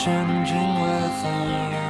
changing weather.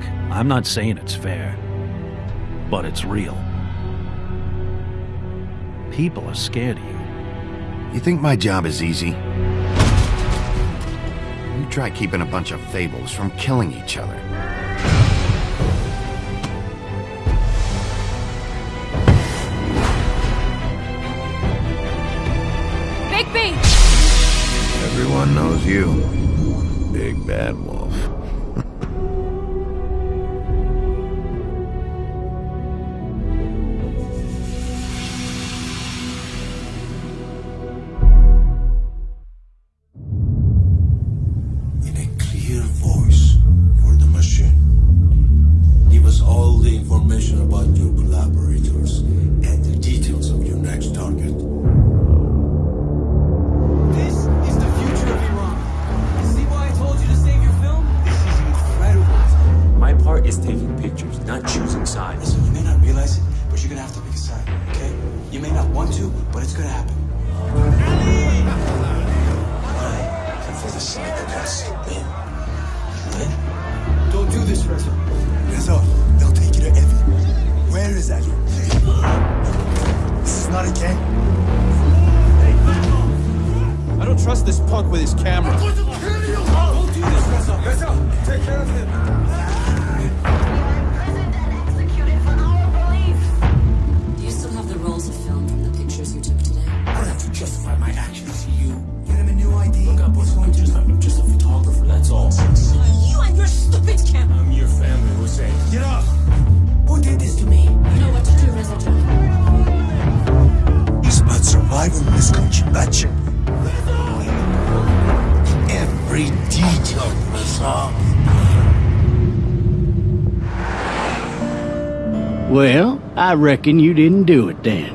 Look, I'm not saying it's fair, but it's real. People are scared of you. You think my job is easy? You try keeping a bunch of fables from killing each other. Bigby! Everyone knows you. Big Bad Wolf. Us all the information about your collaborators and the details of your next target. This is the future of Iran. See why I told you to save your film? This is incredible. My part is taking pictures, not choosing sides. Listen, you may not realize it, but you're gonna have to pick a side, okay? You may not want to, but it's gonna happen. And this punk with his camera. Well, I reckon you didn't do it then.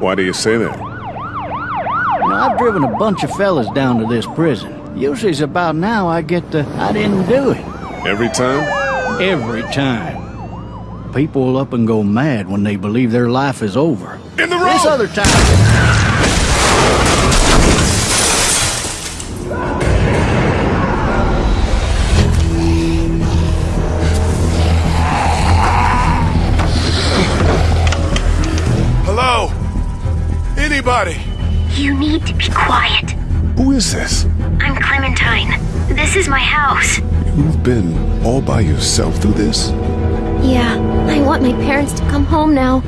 Why do you say that? You know, I've driven a bunch of fellas down to this prison. Usually it's about now I get the I didn't do it. Every time? Every time. People will up and go mad when they believe their life is over. In the This other time. You need to be quiet. Who is this? I'm Clementine. This is my house. You've been all by yourself through this? Yeah, I want my parents to come home now.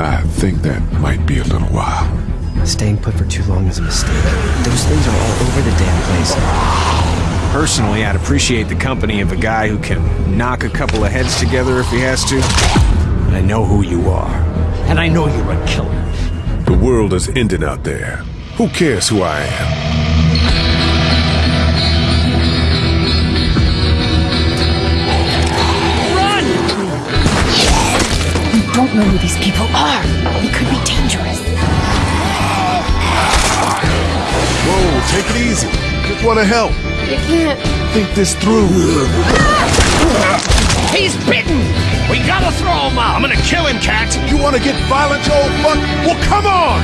I think that might be a little while. Staying put for too long is a mistake. Those things are all over the damn place. Personally, I'd appreciate the company of a guy who can knock a couple of heads together if he has to. I know who you are. And I know you're a killer. The world is ending out there. Who cares who I am? Run! You don't know who these people are. They could be dangerous. Whoa, take it easy. Just want to help. You can't. Think this through. Ah! He's bitten! We gotta throw him out! I'm gonna kill him, Cat! You wanna get violent, old fuck? Well, come on!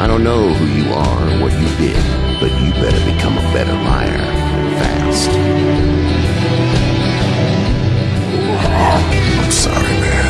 I don't know who you are or what you did, but you better become a better liar. Fast. I'm sorry, man.